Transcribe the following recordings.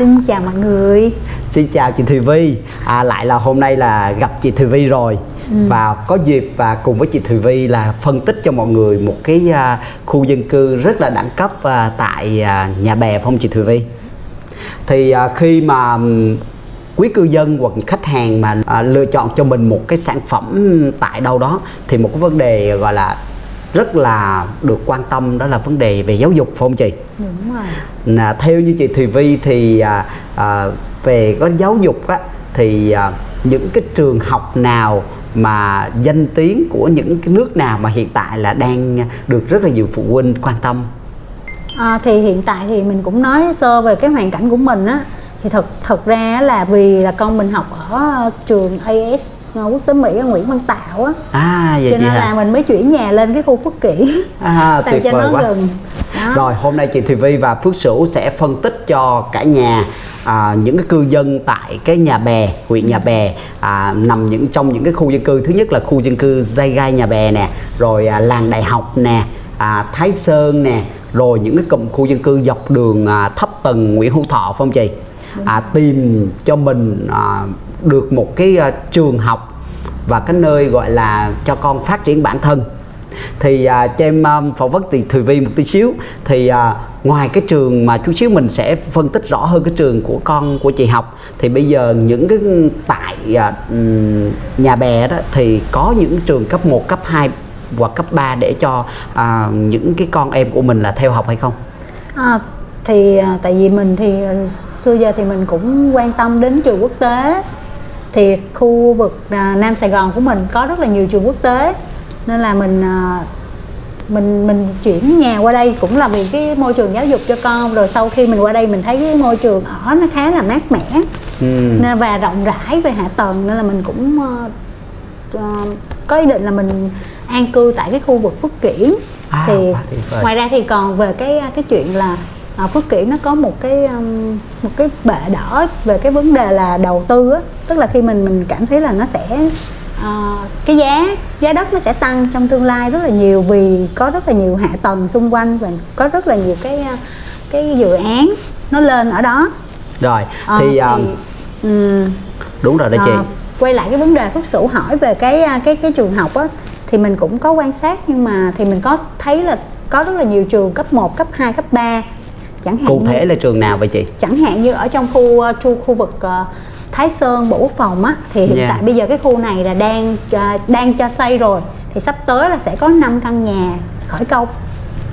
Xin chào mọi người. Xin chào chị Thùy Vi à, Lại là hôm nay là gặp chị Thùy Vi rồi. Ừ. Và có dịp và cùng với chị Thùy Vi là phân tích cho mọi người một cái uh, khu dân cư rất là đẳng cấp uh, tại uh, nhà bè phong chị Thùy Vi Thì uh, khi mà um, quý cư dân hoặc khách hàng mà à, lựa chọn cho mình một cái sản phẩm tại đâu đó thì một cái vấn đề gọi là rất là được quan tâm đó là vấn đề về giáo dục phải không chị? Đúng rồi. Là theo như chị Thùy Vi thì à, à, về có giáo dục á thì à, những cái trường học nào mà danh tiếng của những cái nước nào mà hiện tại là đang được rất là nhiều phụ huynh quan tâm à, thì hiện tại thì mình cũng nói sơ về cái hoàn cảnh của mình á thì thật thật ra là vì là con mình học ở trường AS quốc tế Mỹ Nguyễn Văn Tạo á à vậy cho nên hả? là mình mới chuyển nhà lên cái khu Phước Kiển à, tại cho vời nó quá. gần đó. rồi hôm nay chị Thùy Vi và Phước Sửu sẽ phân tích cho cả nhà à, những cái cư dân tại cái nhà bè huyện nhà bè à, nằm những trong những cái khu dân cư thứ nhất là khu dân cư dây gai nhà bè nè rồi à, làng đại học nè à, Thái Sơn nè rồi những cái cụm khu dân cư dọc đường à, thấp tầng Nguyễn Hữu Thọ phong chị à, tìm cho mình à, được một cái uh, trường học và cái nơi gọi là cho con phát triển bản thân. Thì à, cho em um, phỏng vấn thì Thùy Vi một tí xíu. Thì à, ngoài cái trường mà chút xíu mình sẽ phân tích rõ hơn cái trường của con của chị học thì bây giờ những cái tại à, nhà bè đó thì có những trường cấp 1, cấp 2 hoặc cấp 3 để cho à, những cái con em của mình là theo học hay không? À, thì tại vì mình thì xưa giờ thì mình cũng quan tâm đến trường quốc tế thì khu vực à, Nam Sài Gòn của mình có rất là nhiều trường quốc tế. Nên là mình à, mình mình chuyển nhà qua đây cũng là vì cái môi trường giáo dục cho con. Rồi sau khi mình qua đây mình thấy cái môi trường ở nó khá là mát mẻ. Ừ. nên và rộng rãi về hạ tầng. Nên là mình cũng uh, có ý định là mình an cư tại cái khu vực Phước Kiển. À, thì ngoài ra thì còn về cái cái chuyện là à, Phước Kiển nó có một cái um, một cái bệ đỡ về cái vấn đề là đầu tư á. Tức là khi mình mình cảm thấy là nó sẽ uh, cái giá giá đất nó sẽ tăng trong tương lai rất là nhiều vì có rất là nhiều hạ tầng xung quanh và có rất là nhiều cái cái dự án nó lên ở đó. Rồi à, thì, thì um, đúng rồi đó chị. uh, quay lại cái vấn đề phước sửu hỏi về cái cái cái trường học á thì mình cũng có quan sát nhưng mà thì mình có thấy là có rất là nhiều trường cấp 1, cấp 2, cấp 3 chẳng hạn cụ thể như, là trường nào vậy chị chẳng hạn như ở trong khu khu, khu vực uh, Thái Sơn Bộ Quốc phòng á thì hiện yeah. Dạ. tại bây giờ cái khu này là đang uh, đang cho xây rồi thì sắp tới là sẽ có 5 căn nhà khởi công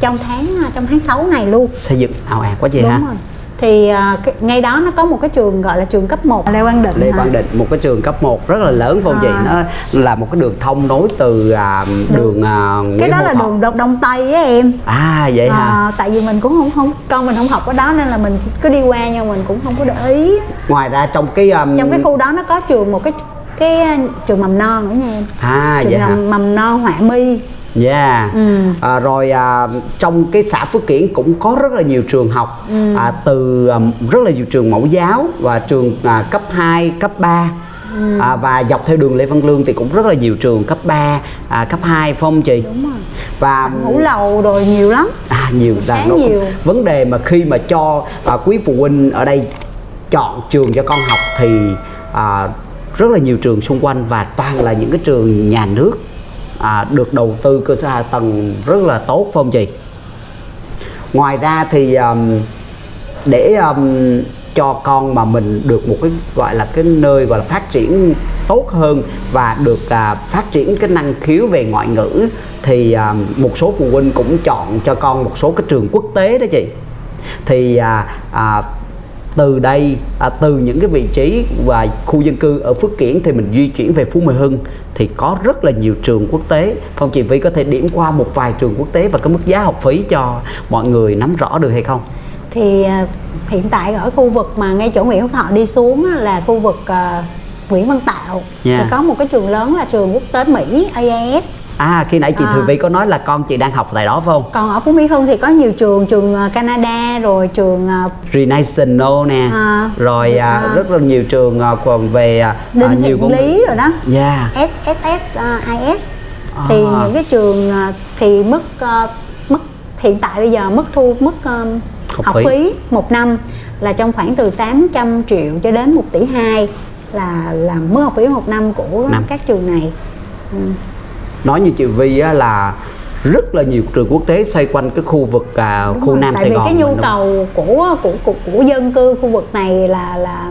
trong tháng trong tháng 6 này luôn xây dựng ảo ạt quá gì Đúng hả rồi thì uh, cái, ngay đó nó có một cái trường gọi là trường cấp 1 Lê Quang Định Lê Quang Định một cái trường cấp 1 rất là lớn phong à. chị. Nó là một cái đường thông nối từ uh, đường uh, cái đó là đường đông, đông tây á em. À vậy à, hả tại vì mình cũng không không con mình không học ở đó nên là mình cứ đi qua nhưng mình cũng không có để ý. Ngoài ra trong cái um... trong cái khu đó nó có trường một cái cái trường mầm non nữa nha em. À trường vậy hả? mầm non họa mi Yeah. Ừ. À, rồi à, trong cái xã Phước Kiển cũng có rất là nhiều trường học ừ. à, từ à, rất là nhiều trường mẫu giáo và trường à, cấp 2, cấp 3 ừ. à, và dọc theo đường Lê Văn Lương thì cũng rất là nhiều trường cấp 3, à, cấp 2 phong chị. Đúng rồi. Và ngũ lầu rồi nhiều lắm. À nhiều là nó nhiều. Vấn đề mà khi mà cho à, quý phụ huynh ở đây chọn trường cho con học thì à, rất là nhiều trường xung quanh và toàn là những cái trường nhà nước à, được đầu tư cơ sở hạ tầng rất là tốt phải không chị? Ngoài ra thì um, để um, cho con mà mình được một cái gọi là cái nơi gọi là phát triển tốt hơn và được à, phát triển cái năng khiếu về ngoại ngữ thì à, một số phụ huynh cũng chọn cho con một số cái trường quốc tế đó chị. Thì à, à, từ đây à, từ những cái vị trí và khu dân cư ở Phước Kiển thì mình di chuyển về Phú Mỹ Hưng thì có rất là nhiều trường quốc tế Phong chị Vy có thể điểm qua một vài trường quốc tế và cái mức giá học phí cho mọi người nắm rõ được hay không thì à, hiện tại ở khu vực mà ngay chỗ Nguyễn Hữu Thọ đi xuống là khu vực uh, Nguyễn Văn Tạo yeah. thì dạ. có một cái trường lớn là trường quốc tế Mỹ AIS À khi nãy chị à. Thùy Vi có nói là con chị đang học tại đó phải không? Còn ở Phú Mỹ Hưng thì có nhiều trường, trường ờ, Canada rồi trường uh, Renaissance nè. À, rồi à, à, rất là nhiều trường còn về Đinh nhiều công lý rồi đó. Yeah. SSS uh, IS. À. Thì những cái trường thì mức uh, mức hiện tại bây giờ mức thu mức học, học phí. phí một năm là trong khoảng từ 800 triệu cho đến 1 tỷ 2 là làm mức học phí một năm của năm. các trường này ừ. Nói như chị Vi á, là rất là nhiều trường quốc tế xoay quanh cái khu vực à, khu rồi, Nam tại Sài Gòn. Vì cái nhu cầu của, của của của dân cư khu vực này là là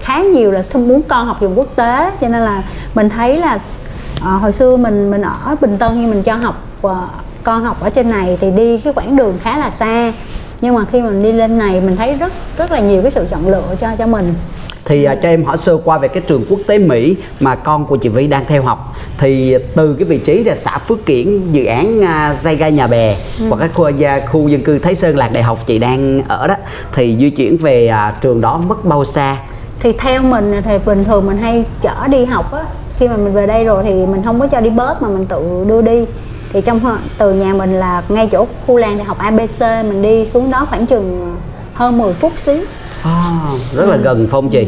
khá nhiều là muốn con học trường quốc tế. Cho nên là mình thấy là à, hồi xưa mình mình ở Bình Tân nhưng mình cho học à, con học ở trên này thì đi cái quãng đường khá là xa. Nhưng mà khi mình đi lên này mình thấy rất rất là nhiều cái sự chọn lựa cho cho mình thì uh, cho em hỏi sơ qua về cái trường quốc tế Mỹ mà con của chị Vy đang theo học. Thì từ cái vị trí là xã Phước Kiển dự án uh, dây gai nhà bè ừ. hoặc cái khu, uh, khu dân cư Thái Sơn Lạc Đại học chị đang ở đó thì di chuyển về uh, trường đó mất bao xa? Thì theo mình thì bình thường mình hay chở đi học á. Khi mà mình về đây rồi thì mình không có cho đi bớt mà mình tự đưa đi. Thì trong từ nhà mình là ngay chỗ khu làng đại học ABC mình đi xuống đó khoảng chừng hơn 10 phút xíu À, rất là gần phong chị.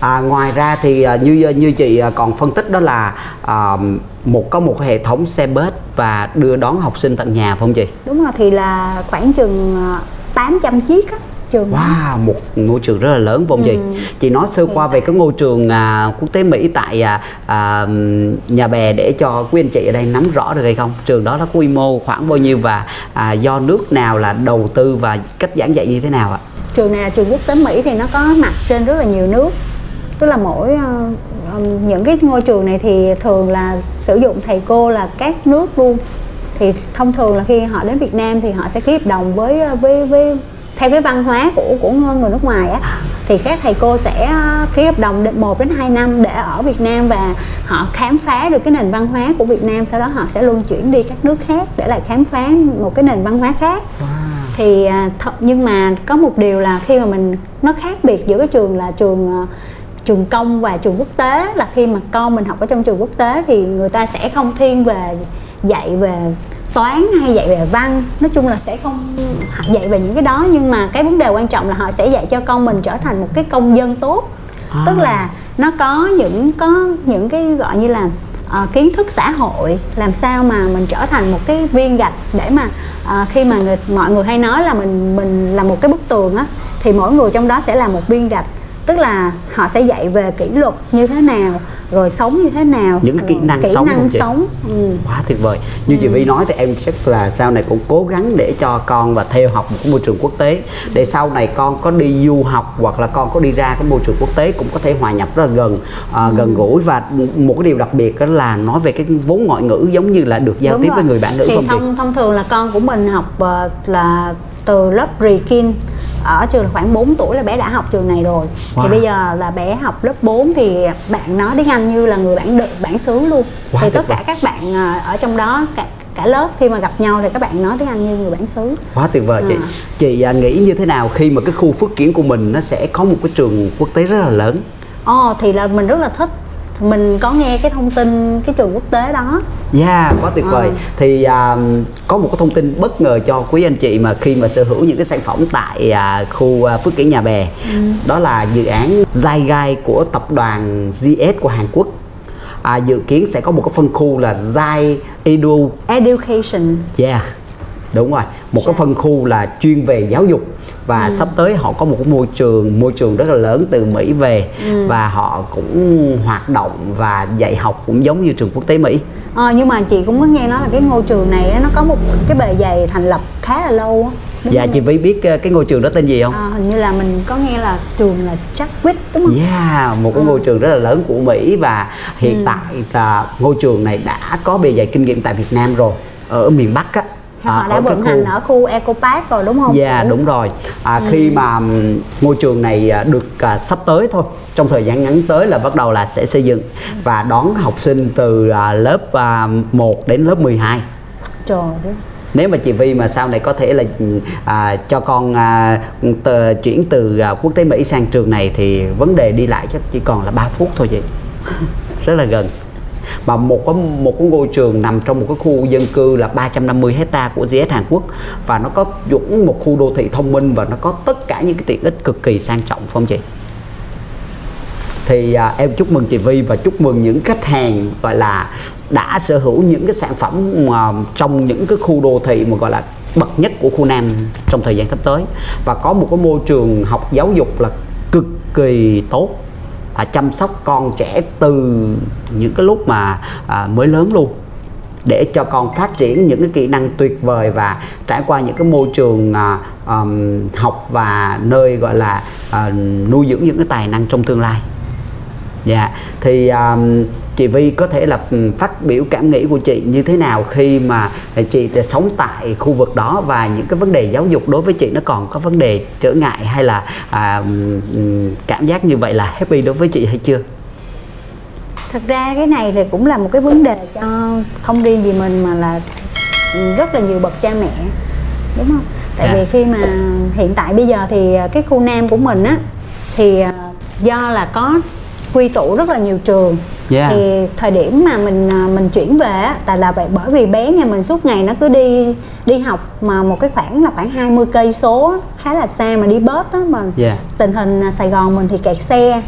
À, ngoài ra thì à, như như chị à, còn phân tích đó là à, một có một hệ thống xe bus và đưa đón học sinh tận nhà phong chị? Đúng rồi thì là khoảng chừng 800 à, chiếc á trường wow một ngôi trường rất là lớn vòng ừ. gì chị nói sơ qua về cái ngôi trường à, quốc tế mỹ tại à, à, nhà bè để cho quý anh chị ở đây nắm rõ được hay không trường đó nó quy mô khoảng bao nhiêu và à, do nước nào là đầu tư và cách giảng dạy như thế nào ạ trường này là trường quốc tế mỹ thì nó có mặt trên rất là nhiều nước. Tức là mỗi uh, những cái ngôi trường này thì thường là sử dụng thầy cô là các nước luôn. Thì thông thường là khi họ đến Việt Nam thì họ sẽ ký hợp đồng với ờ, với với theo cái văn hóa của của người nước ngoài á. Thì các thầy cô sẽ ký hợp đồng đến 1 đến 2 năm để ở Việt Nam và họ khám phá được cái nền văn hóa của Việt Nam. Sau đó họ sẽ luân chuyển đi các nước khác để lại khám phá một cái nền văn hóa khác. Wow thì à, th- nhưng mà có một điều là khi mà mình nó khác biệt giữa cái trường là trường à, trường công và trường quốc tế là khi mà con mình học ở trong trường quốc tế thì người ta sẽ không thiên về dạy về toán hay dạy về văn nói chung là sẽ không dạy về những cái đó nhưng mà cái vấn đề quan trọng là họ sẽ dạy cho con mình trở thành một cái công dân tốt à. tức là nó có những có những cái gọi như là uh, kiến thức xã hội làm sao mà mình trở thành một cái viên gạch để mà à, khi mà người, mọi người hay nói là mình mình là một cái bức tường á thì mỗi người trong đó sẽ là một viên gạch. Tức là họ sẽ dạy về kỷ luật như thế nào rồi sống như thế nào những cái kỹ năng kỹ sống năng chị? sống ừ. quá tuyệt vời như ừ. chị Vi nói thì em chắc là sau này cũng cố gắng để cho con và theo học một cái môi trường quốc tế để sau này con có đi du học hoặc là con có đi ra cái môi trường quốc tế cũng có thể hòa nhập rất là gần à, ừ. gần gũi và một cái điều đặc biệt đó là nói về cái vốn ngoại ngữ giống như là được giao Đúng tiếp rồi. với người bạn ngữ thì không thông, thông thường là con của mình học uh, là từ lớp pre-kin ở trường là khoảng 4 tuổi là bé đã học trường này rồi. Wow. thì bây giờ là bé học lớp 4 thì bạn nói tiếng Anh như là người bản địa bản xứ luôn. Wow, thì tất cả các bạn à, ở trong đó cả, cả lớp khi mà gặp nhau thì các bạn nói tiếng Anh như người bản xứ. Quá tuyệt vời à. chị chị à, nghĩ như thế nào khi mà cái khu phước kiến của mình nó sẽ có một cái trường quốc tế rất là lớn? Ồ oh, thì là mình rất là thích mình có nghe cái thông tin cái trường quốc tế đó Yeah, quá tuyệt vời. À. Thì uh, có một cái thông tin bất ngờ cho quý anh chị mà khi mà sở hữu những cái sản phẩm tại uh, khu uh, Phước Kiển Nhà Bè. Ừ. Đó là dự án Zygai của tập đoàn GS của Hàn Quốc. À, dự kiến sẽ có một cái phân khu là Zai Edu Education. Yeah. Đúng rồi, một cái phân khu là chuyên về giáo dục và ừ. sắp tới họ có một cái môi trường môi trường rất là lớn từ Mỹ về ừ. và họ cũng hoạt động và dạy học cũng giống như trường quốc tế Mỹ. À, nhưng mà chị cũng có nghe nói là cái ngôi trường này nó có một cái bề dày thành lập khá là lâu á. dạ chị Vy biết ờ, cái ngôi trường đó tên gì không? À, hình như là mình có nghe là trường là Chadwick đúng không? Yeah, một cái à. ngôi trường rất là lớn của Mỹ và hiện ừ. tại là ngôi trường này đã có bề dày kinh nghiệm tại Việt Nam rồi ở miền Bắc á họ à, đã vận hành ở khu Eco Park rồi đúng không? Dạ yeah, đúng rồi. À, ừ. Khi mà ngôi trường này à, được à, sắp tới thôi, trong thời gian ngắn tới là bắt đầu là sẽ xây dựng và đón học sinh từ à, lớp à, 1 đến lớp 12. Trời ơi nếu mà chị Vi mà sau này có thể là à, cho con à, tờ, chuyển từ à, quốc tế Mỹ sang trường này thì vấn đề đi lại chắc chỉ còn là 3 phút thôi chị rất là gần mà một có một cái ngôi trường nằm trong một cái khu dân cư là 350 hecta của GS Hàn Quốc. Và nó có dũng một khu đô thị thông minh và nó có tất cả những cái tiện ích cực kỳ sang trọng phải không chị? thì à, em chúc mừng chị Vi và chúc mừng những khách hàng gọi là đã sở hữu những cái sản phẩm mà trong những cái khu đô thị mà gọi là bậc nhất của khu Nam trong thời gian sắp tới. Và có một cái môi trường học giáo dục là cực kỳ tốt à, chăm sóc con trẻ từ những cái lúc mà à, mới lớn luôn để cho con phát triển những cái kỹ năng tuyệt vời và trải qua những cái môi trường à, um, học và nơi gọi là à, nuôi dưỡng những cái tài năng trong tương lai dạ thì um, chị Vi có thể là phát biểu cảm nghĩ của chị như thế nào khi mà chị sống tại khu vực đó và những cái vấn đề giáo dục đối với chị nó còn có vấn đề trở ngại hay là à, cảm giác như vậy là happy đối với chị hay chưa? Thật ra cái này thì cũng là một cái vấn đề cho không riêng gì mình mà là rất là nhiều bậc cha mẹ đúng không? Tại. Dạ. vì khi mà hiện tại bây giờ thì cái khu nam của mình á thì à, do là có quy tụ rất là nhiều trường yeah. thì thời điểm mà mình à, mình chuyển về tại là vậy bởi vì bé nhà mình suốt ngày nó cứ đi đi học mà một cái khoảng là khoảng 20 cây số khá là xa mà đi bớt á mà yeah. tình hình à, Sài Gòn mình thì kẹt xe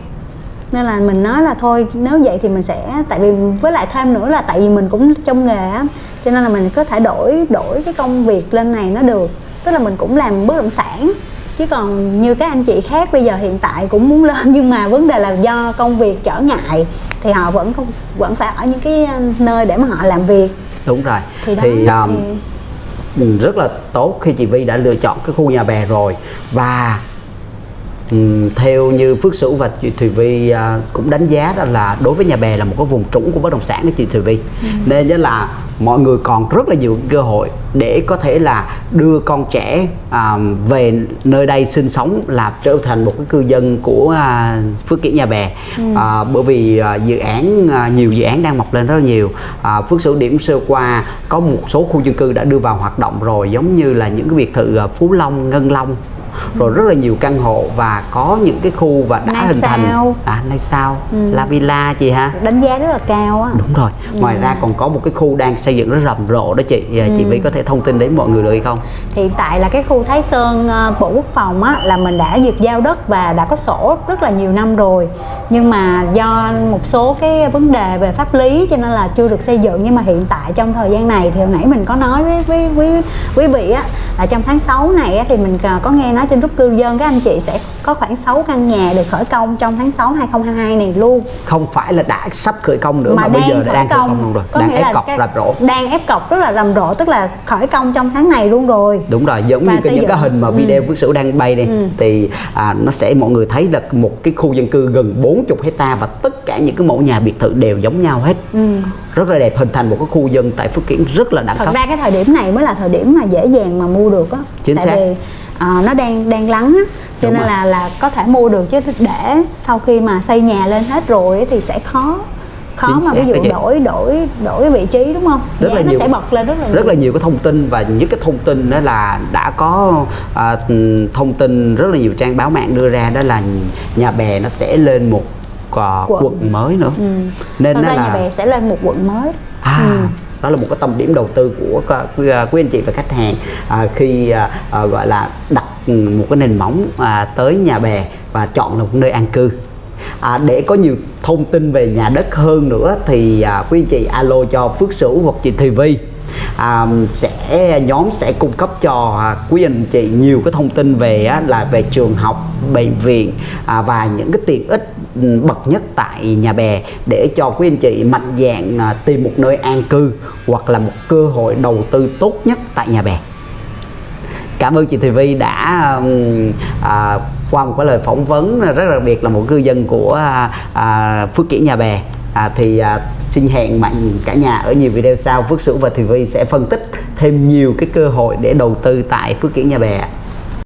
nên là mình nói là thôi nếu vậy thì mình sẽ tại vì với lại thêm nữa là tại vì mình cũng trong nghề á cho nên là mình có thể đổi đổi cái công việc lên này nó được tức là mình cũng làm bất động sản chứ còn như các anh chị khác bây giờ hiện tại cũng muốn lên nhưng mà vấn đề là do công việc trở ngại thì họ vẫn không vẫn phải ở những cái nơi để mà họ làm việc. Đúng rồi. Thì, đó, thì, um, thì rất là tốt khi chị Vi đã lựa chọn cái khu nhà bè rồi. Và um, theo như Phước Sửu và chị Thùy Vi uh, cũng đánh giá đó là đối với nhà bè là một cái vùng trũng của bất động sản đó chị Thùy Vi ừ. nên là mọi người còn rất là nhiều cơ hội để có thể là đưa con trẻ à, về nơi đây sinh sống là trở thành một cái cư dân của à, Phước Kiển Nhà Bè ừ. à, bởi vì à, dự án à, nhiều dự án đang mọc lên rất là nhiều à, Phước Sửu điểm sơ qua có một số khu dân cư đã đưa vào hoạt động rồi giống như là những cái biệt thự à, Phú Long Ngân Long rồi rất là nhiều căn hộ và có những cái khu và đã nay hình sao. thành à nay sao? Ừ. La Villa chị ha đánh giá rất là cao á. Đúng rồi. Ngoài ừ. ra còn có một cái khu đang xây dựng rất rầm rộ đó chị. Ừ. chị Vi có thể thông tin đến mọi người được hay không? Hiện tại là cái khu Thái Sơn ờ, Bộ Quốc phòng á là mình đã duyệt giao đất và đã có sổ rất là nhiều năm rồi. Nhưng mà do một số cái vấn đề về pháp lý cho nên là chưa được xây dựng. Nhưng mà hiện tại trong thời gian này thì hồi nãy mình có nói với với với quý vị á là trong tháng 6 này á, thì mình có nghe nói trên group cư dân các anh chị sẽ có khoảng 6 căn nhà được khởi công trong tháng 6 2022 này luôn. Không phải là đã sắp khởi công nữa mà, mà bây giờ đã đang khởi công. luôn rồi. Có đang ép cọc rầm rộ. đang ép cọc rất là rầm rộ tức là khởi công trong tháng này luôn rồi. Đúng rồi giống Và như cái, những cái hình mà video ừ. Phước Sửu đang bay đây ừ. thì à, nó sẽ mọi người thấy là một cái khu dân cư gần 40 hecta và tất cả những cái mẫu nhà biệt thự đều giống nhau hết. Ừ. rất là đẹp hình thành một cái khu dân tại Phước Kiển rất là đẳng cấp. thật ra cái thời điểm này mới là thời điểm mà dễ dàng mà mua được á. Chính tại xác. vì uh, nó đang đang lắng á cho Đúng nên rồi. là là có thể mua được chứ để sau khi mà xây nhà lên hết rồi thì sẽ khó khó Chính mà ví dụ đổi đổi đổi vị trí đúng không rất Giá là nó nhiều sẽ bật lên rất là rất nhiều. là nhiều cái thông tin và những cái thông tin đó là đã có à, thông tin rất là nhiều trang báo mạng đưa ra đó là nhà bè nó sẽ lên một uh, quận. quận mới nữa ừ. nên nó là nhà bè sẽ lên một quận mới à ừ đó là một cái tâm điểm đầu tư của quý, à, quý anh chị và khách hàng à, khi à, à, gọi là đặt một cái nền móng à, tới nhà bè và chọn là một nơi an cư. À, để có nhiều thông tin về nhà đất hơn nữa thì à, quý anh chị alo cho Phước Sửu hoặc chị Thùy Vi à, sẽ nhóm sẽ cung cấp cho à, quý anh chị nhiều cái thông tin về á, là về trường học bệnh viện à, và những cái tiện ích ừ, bậc nhất tại nhà bè để cho quý anh chị mạnh dạng à, tìm một nơi an cư hoặc là một cơ hội đầu tư tốt nhất tại nhà bè. Cảm ơn chị Thùy Vi đã à, qua một cái lời phỏng vấn rất là đặc biệt là một cư dân của à, à Phước Kiển Nhà Bè. À, thì à, xin hẹn mạnh cả nhà ở nhiều video sau. Phước Sửu và Thùy Vi sẽ phân tích thêm nhiều cái cơ hội để đầu tư tại Phước Kiển Nhà Bè